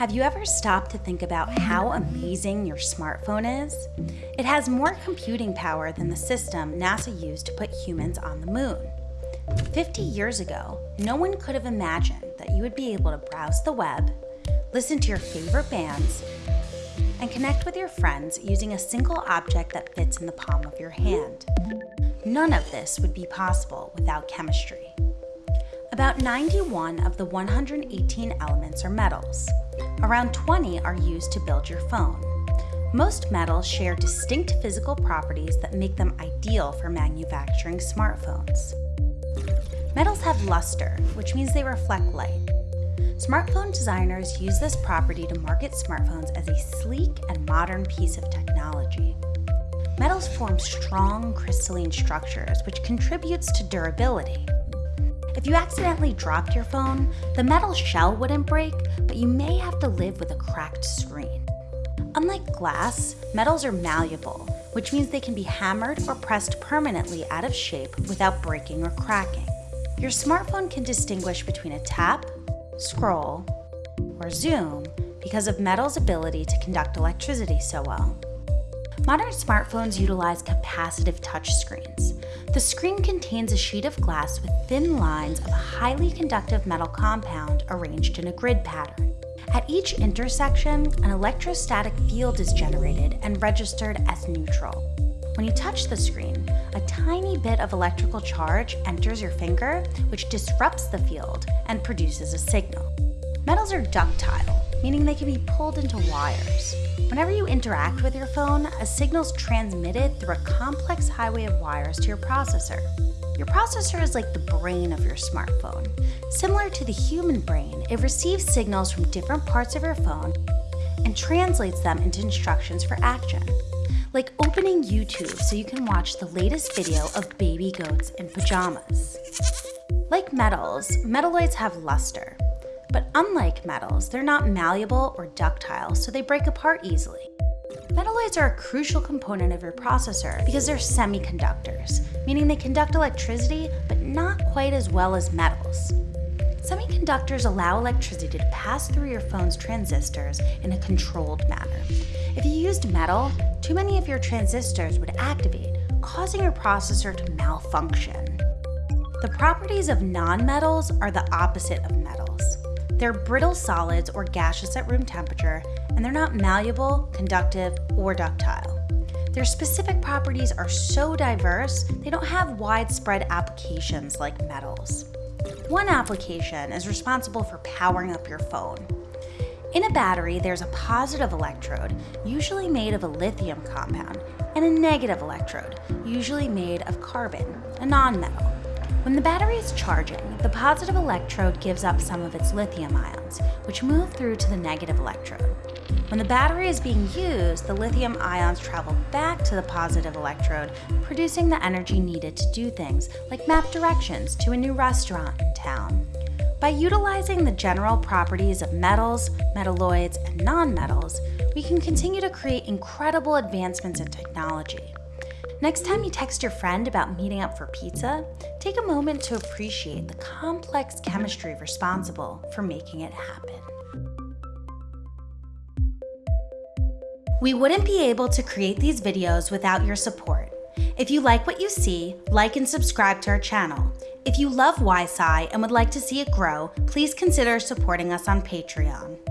Have you ever stopped to think about how amazing your smartphone is? It has more computing power than the system NASA used to put humans on the moon. 50 years ago, no one could have imagined that you would be able to browse the web, listen to your favorite bands, and connect with your friends using a single object that fits in the palm of your hand. None of this would be possible without chemistry. About 91 of the 118 elements are metals. Around 20 are used to build your phone. Most metals share distinct physical properties that make them ideal for manufacturing smartphones. Metals have luster, which means they reflect light. Smartphone designers use this property to market smartphones as a sleek and modern piece of technology. Metals form strong crystalline structures, which contributes to durability. If you accidentally dropped your phone, the metal shell wouldn't break, but you may have to live with a cracked screen. Unlike glass, metals are malleable, which means they can be hammered or pressed permanently out of shape without breaking or cracking. Your smartphone can distinguish between a tap, scroll, or zoom because of metal's ability to conduct electricity so well. Modern smartphones utilize capacitive touchscreens. The screen contains a sheet of glass with thin lines of a highly conductive metal compound arranged in a grid pattern. At each intersection, an electrostatic field is generated and registered as neutral. When you touch the screen, a tiny bit of electrical charge enters your finger, which disrupts the field and produces a signal. Metals are ductile, meaning they can be pulled into wires. Whenever you interact with your phone, a signal is transmitted through a complex highway of wires to your processor. Your processor is like the brain of your smartphone. Similar to the human brain, it receives signals from different parts of your phone and translates them into instructions for action. Like opening YouTube so you can watch the latest video of baby goats in pajamas. Like metals, metalloids have luster. But unlike metals, they're not malleable or ductile, so they break apart easily. Metalloids are a crucial component of your processor because they're semiconductors, meaning they conduct electricity, but not quite as well as metals. Semiconductors allow electricity to pass through your phone's transistors in a controlled manner. If you used metal, too many of your transistors would activate, causing your processor to malfunction. The properties of nonmetals are the opposite of metals. They're brittle solids or gaseous at room temperature, and they're not malleable, conductive, or ductile. Their specific properties are so diverse, they don't have widespread applications like metals. One application is responsible for powering up your phone. In a battery, there's a positive electrode, usually made of a lithium compound, and a negative electrode, usually made of carbon, a nonmetal. When the battery is charging, the positive electrode gives up some of its lithium ions, which move through to the negative electrode. When the battery is being used, the lithium ions travel back to the positive electrode, producing the energy needed to do things like map directions to a new restaurant in town. By utilizing the general properties of metals, metalloids, and nonmetals, we can continue to create incredible advancements in technology. Next time you text your friend about meeting up for pizza, take a moment to appreciate the complex chemistry responsible for making it happen. We wouldn't be able to create these videos without your support. If you like what you see, like and subscribe to our channel. If you love YSci and would like to see it grow, please consider supporting us on Patreon.